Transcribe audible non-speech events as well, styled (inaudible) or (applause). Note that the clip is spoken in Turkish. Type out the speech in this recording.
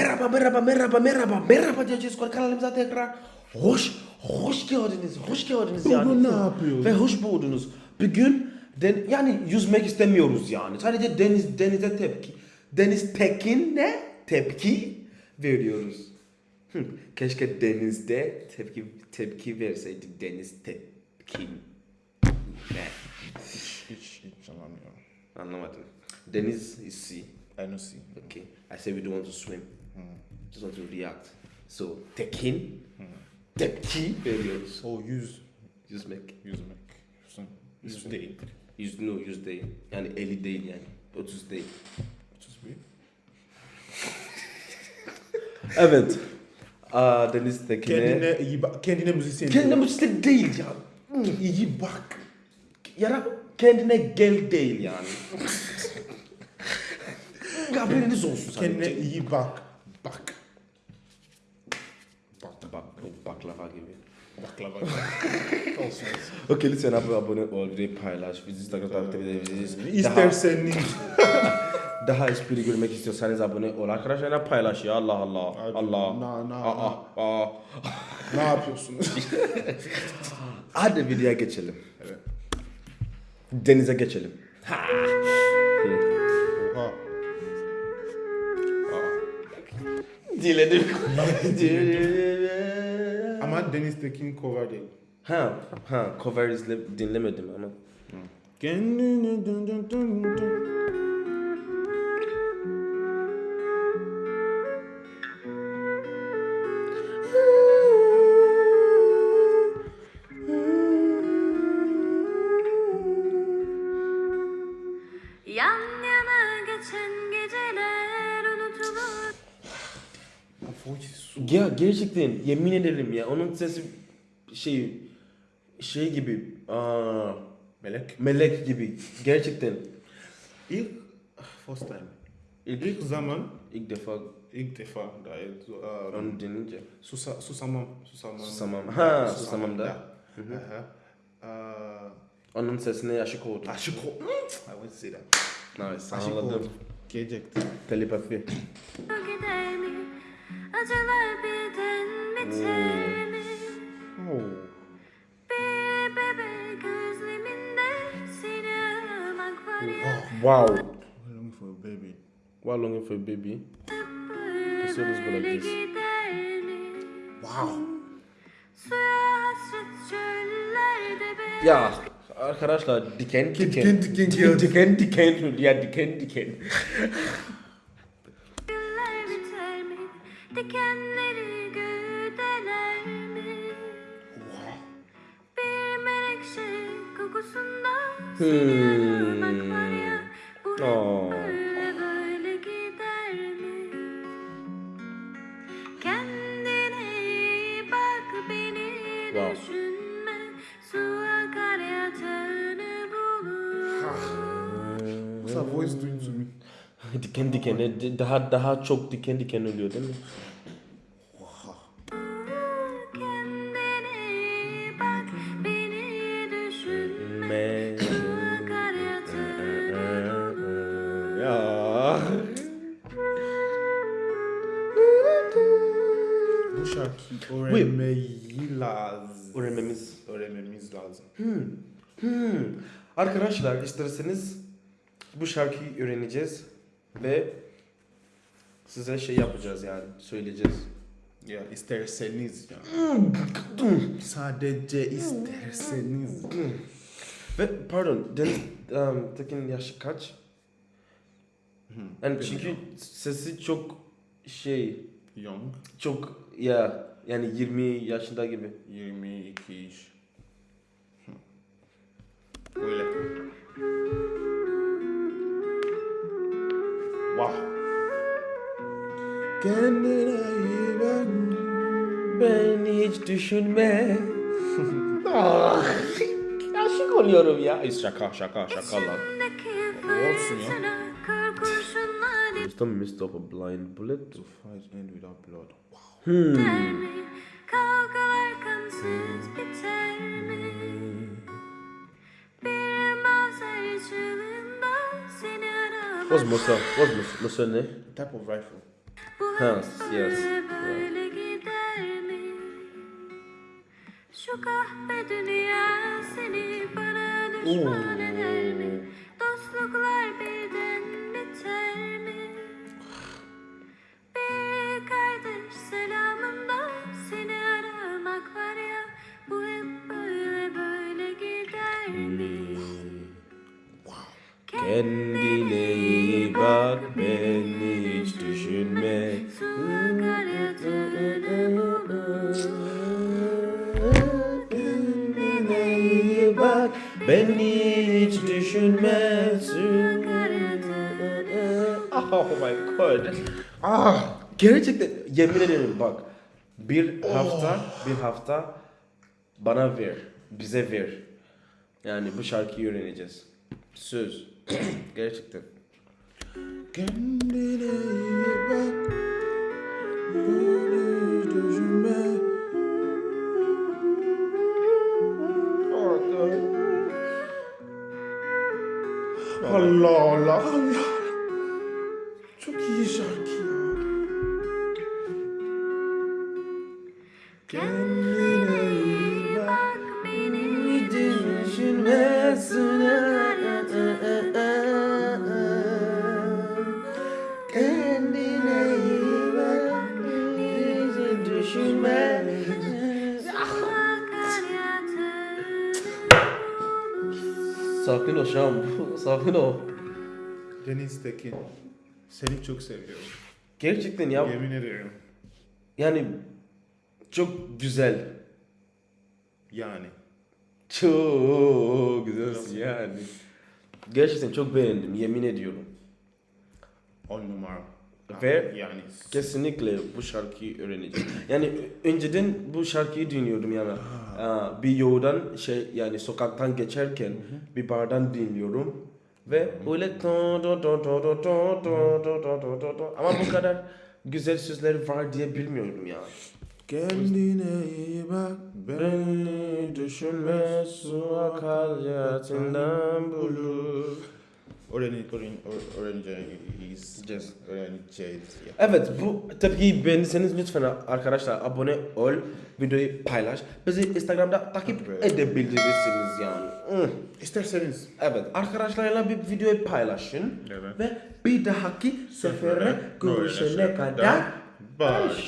Merhaba, merhaba, merhaba, merhaba, merhaba diyeceğiz kanalımıza tekrar. Hoş, hoş geldiniz, hoş geldiniz yani. Bugün ne yapıyoruz? Ve hoş buldunuz. Bugün den, yani yüzmek istemiyoruz yani. Sadece deniz denize tepki. Deniz tekin ne? Tepki veriyoruz. Hı, Keşke denizde tepki tepki verseydik deniz tepkin. Ne? Hiç, hiç, hiç anlamıyorum. Anlamadım. Deniz is sea. I don't see. Okay. I said we don't want to swim. Just want to react. So tekin, tepki veriyoruz. O yüz, Yüzmek. yüzmek. Yüzün, yüz değil. Yüz, no, yüz değil. Yani 50 değil yani. 30 değil. 31. (laughs) Evet. Aa, Deniz Tekin'e... Kendine iyi bak. Kendine müzisyen. Kendine müzisyen değil ya. iyi bak. Ya da kendine gel değil yani. (laughs) Haberiniz olsun sadece. Kendine iyi. Bak. Bak. Baklava gibi. Baklava. (laughs) olsun olsun. Okey lütfen abone, abone ol, videoyu paylaş, bizi Instagram takip edebilirsiniz. İsterseniz. (laughs) daha espri görmek istiyorsanız abone ol. Arkadaşlarına paylaş ya Allah Allah. Abi, Allah. na, na, aa, aa. ne yapıyorsunuz? (laughs) Hadi videoya geçelim. evet. Denize geçelim. Oha. Diledim. Ama Deniz Tekin cover değil. ha, ha, cover izle, dinlemedim ama. Kendine dön dön dön dön. Yan yana geçen geceler Voice. Ya gerçekten yemin ederim ya onun sesi şey şey gibi aa, Melek. melek gibi gerçekten İlk first time. ilk, İlk zaman ilk defa ilk defa da uh, onu dinleyince susa, susamam susamam Susamam. Ha, susamam da. Aha. Uh, onun sesine aşık oldum. aşık ol. I won't say that. Nice, Aşık anladım. oldum. Gelecekti. Telepati. Gider mi? Hmm. Acılar birden biter mi? Oh. Bir bebek özleminde seni aramak var ya Wow. I'm looking for a baby. While longing for a baby. The song is go like this. Wow. Suya hasret çöllerde be Ya arkadaşlar diken diken. diken diken diken diken diken. Ya diken diken. Mi? Dikenleri güdeler mi? Bir menekşe kokusunda seni aramak var ya Bu Aa. böyle böyle gider mi? Kendine iyi bak beni Wow. düşünme Su akar yatağını bulur voice doing to me? (laughs) diken diken. e, Daha daha çok diken diken oluyor değil mi? Bu şarkıyı öğrenmeyi lazım. Öğrenmemiz. Öğrenmemiz lazım. Hmm. Arkadaşlar isterseniz bu şarkıyı öğreneceğiz ve size şey yapacağız yani söyleyeceğiz. Ya isterseniz ya. Sadece isterseniz. Ve pardon Deniz um, Tekin yaşı kaç? Yani çünkü sesi çok şey Young. çok ya yani 20 yaşında gibi. 22 iş. Kendine iyi bak. Ben hiç düşünme. (laughs) ah, aşık oluyorum ya. Ay, şaka şaka şaka lan. Olsun ya. Just missed off a blind bullet. To fight end without blood. Wow. Hmm. Kavgalar kansız biter mi? Bir manzara çığlığında seni aramak What's Musa? What's Musa? Musa ne? Type of rifle. Ha, yes. Böyle gider mi? Şu kahpe dünya seni bana düşman Oo. eder mi? Dostluklar birden biter mi? Bir kardeş selamında seni aramak var ya Bu hep böyle böyle gider mi? Kendine iyi bak beni İyi bak beni hiç düşünmezsin. Oh my god. Ah, gerçekten yemin ederim bak. Bir hafta, bir hafta bana ver, bize ver. Yani bu şarkıyı öğreneceğiz. Söz. (clears throat) gerçekten. Kendine iyi bak. Oh, Lola. Oh, Sakin ol Şam. (laughs) Sakin ol. Deniz Tekin. Seni çok seviyorum. Gerçekten ya. Yemin ederim. Yani çok güzel. Yani. Çok güzelsin yani. Gerçekten çok beğendim. Yemin ediyorum. On numara. Ve yani Kesinlikle bu şarkıyı öğreneceğim. Yani önceden bu şarkıyı dinliyordum yani. Aa, Bir yoldan şey yani sokaktan geçerken bir bardan dinliyorum ve öyle to to to to to to ama bu kadar güzel sözleri var diye bilmiyorum ya. Kendine iyi bak. Beni düşünme su akar yatından bulur. Öğren, öğren, öğreneceğiz. Öğreneceğiz. ya. Evet bu ki beğendiyseniz lütfen arkadaşlar abone ol, videoyu paylaş. Bizi Instagram'da takip Evet. edebilirsiniz yani. Hmm. İsterseniz. Evet arkadaşlarla bir videoyu paylaşın Evet. ve bir dahaki sefere görüşene kadar barış.